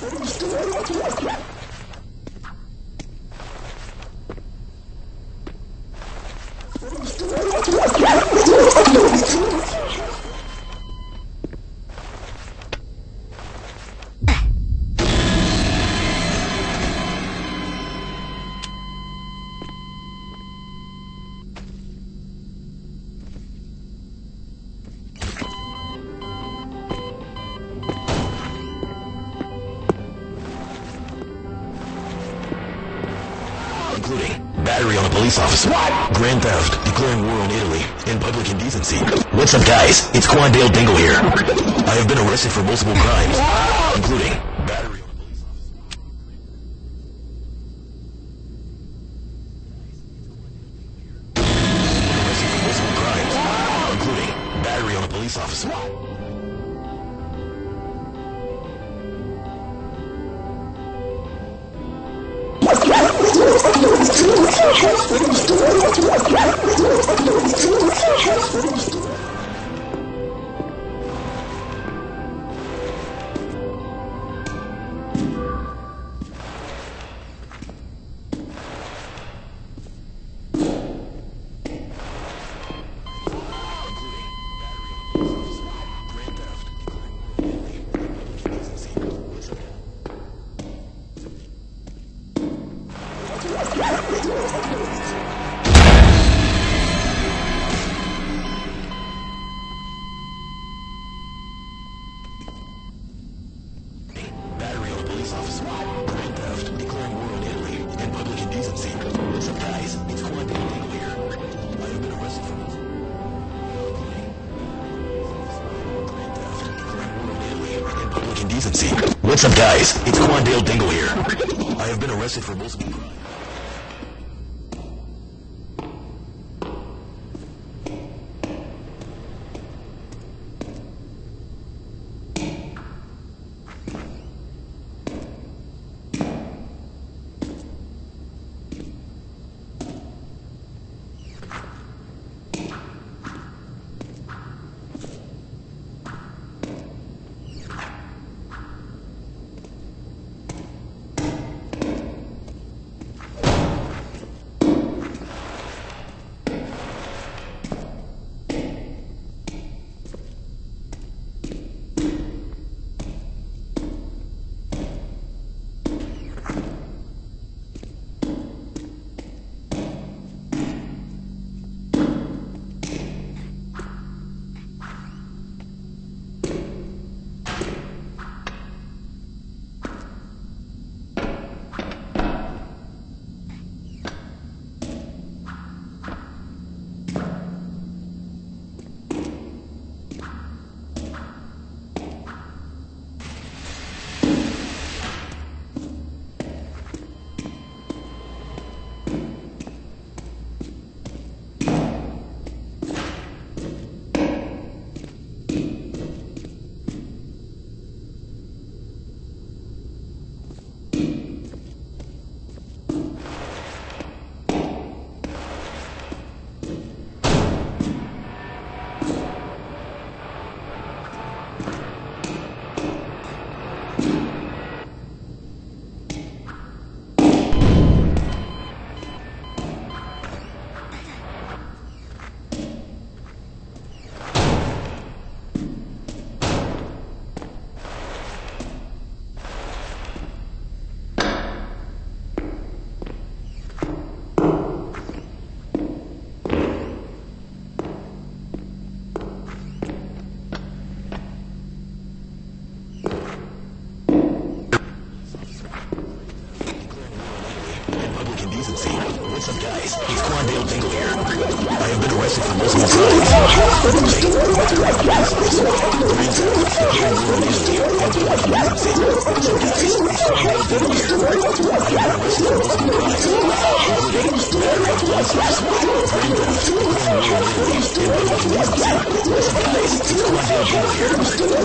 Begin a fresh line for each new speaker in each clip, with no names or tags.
Thank you. Police officer. What? Grand theft, declaring war on Italy, and public indecency. What's up, guys? It's Quandale Dingle here. I have been arrested for multiple crimes, including What's up, guys? It's Quandale Dingle here. I have been arrested for multiple. What's up, guys? It's Quandale Dingle. I have been arrested for multiple crimes. What's up, Quandale Dingle here. I have been arrested for multiple crimes.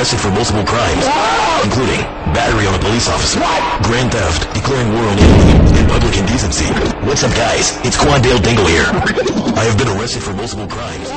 Arrested for multiple crimes, including battery on a police officer, grand theft, declaring war on Italy, and public indecency. What's up, guys? It's Quandale Dingle here. I have been arrested for multiple crimes,